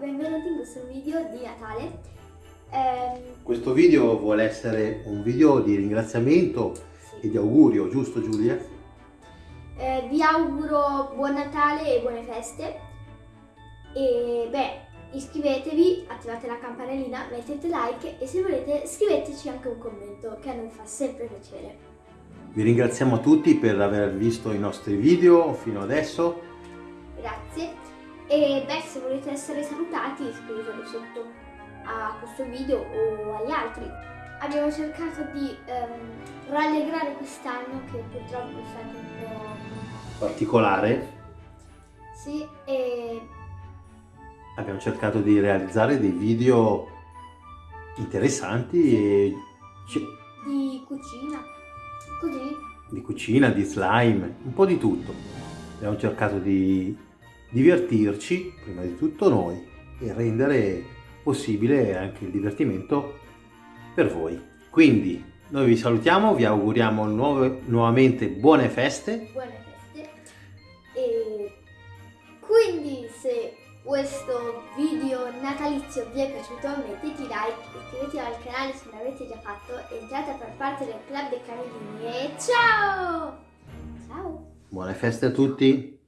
benvenuti in questo video di Natale. Eh, Questo video vuole essere un video di ringraziamento sì. e di augurio, giusto Giulia? Eh, vi auguro buon Natale e buone feste. E beh, iscrivetevi, attivate la campanellina, mettete like e se volete scriveteci anche un commento che a noi fa sempre piacere. Vi ringraziamo tutti per aver visto i nostri video fino adesso. Grazie. E beh, se volete essere salutati iscrivetevi sotto a questo video o agli altri. Abbiamo cercato di ehm, rallegrare quest'anno che purtroppo è stato un po'... Particolare, Sì, e abbiamo cercato di realizzare dei video interessanti e ci- di cucina. Così. di cucina, di slime, un po' di tutto. Abbiamo cercato di divertirci, prima di tutto noi, e rendere possibile anche il divertimento per voi. Quindi noi vi salutiamo, vi auguriamo nuove- nuovamente buone feste. buone feste e quindi se questo video natalizio vi è piaciuto mettete like iscrivetevi al canale se non l'avete già fatto entrate a far parte del club dei camellini e ciao ciao Buone feste a tutti!